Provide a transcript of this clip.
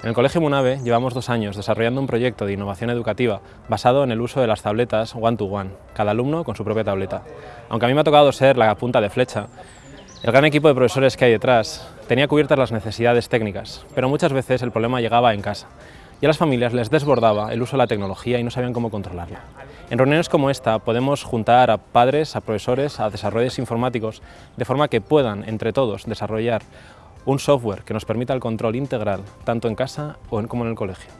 En el Colegio Munave llevamos dos años desarrollando un proyecto de innovación educativa basado en el uso de las tabletas one-to-one, cada alumno con su propia tableta. Aunque a mí me ha tocado ser la punta de flecha, el gran equipo de profesores que hay detrás tenía cubiertas las necesidades técnicas, pero muchas veces el problema llegaba en casa y a las familias les desbordaba el uso de la tecnología y no sabían cómo controlarla. En reuniones como esta podemos juntar a padres, a profesores, a desarrolladores informáticos, de forma que puedan, entre todos, desarrollar un software que nos permita el control integral tanto en casa como en el colegio.